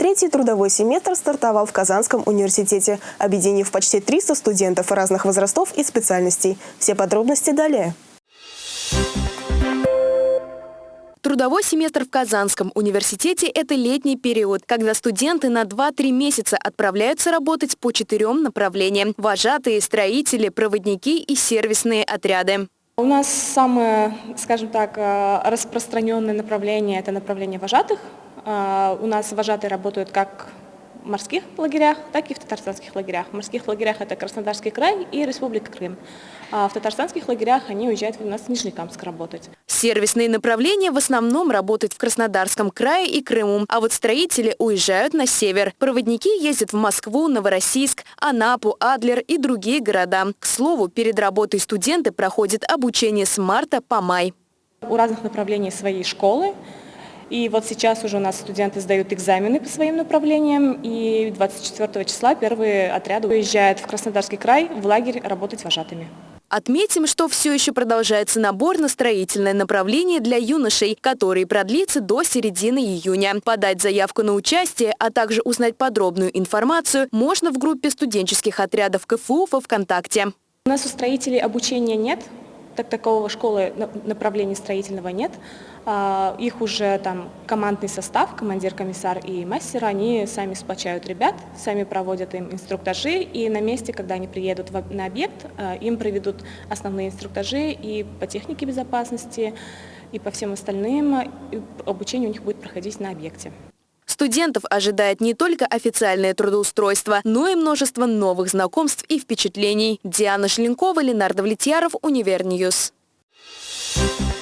Третий трудовой семестр стартовал в Казанском университете, объединив почти 300 студентов разных возрастов и специальностей. Все подробности далее. Трудовой семестр в Казанском университете – это летний период, когда студенты на 2-3 месяца отправляются работать по четырем направлениям – вожатые, строители, проводники и сервисные отряды. У нас самое, скажем так, э, распространенное направление – это направление вожатых. Э, у нас вожатые работают как в морских лагерях, так и в татарстанских лагерях. В морских лагерях это Краснодарский край и Республика Крым. А в татарстанских лагерях они уезжают у нас в Нижнекамск работать. Сервисные направления в основном работают в Краснодарском крае и Крыму, а вот строители уезжают на север. Проводники ездят в Москву, Новороссийск, Анапу, Адлер и другие города. К слову, перед работой студенты проходят обучение с марта по май. У разных направлений своей школы. И вот сейчас уже у нас студенты сдают экзамены по своим направлениям, и 24 числа первые отряды уезжают в Краснодарский край в лагерь работать вожатыми. Отметим, что все еще продолжается набор на строительное направление для юношей, который продлится до середины июня. Подать заявку на участие, а также узнать подробную информацию можно в группе студенческих отрядов КФУ во ВКонтакте. У нас у строителей обучения нет, так такового школы направления строительного нет. А, их уже там командный состав, командир, комиссар и мастер, они сами сплочают ребят, сами проводят им инструктажи, и на месте, когда они приедут на объект, а, им проведут основные инструктажи и по технике безопасности, и по всем остальным. Обучение у них будет проходить на объекте. Студентов ожидает не только официальное трудоустройство, но и множество новых знакомств и впечатлений. Диана Шленкова, Ленар Давлетьяров, Univer News. Thank you.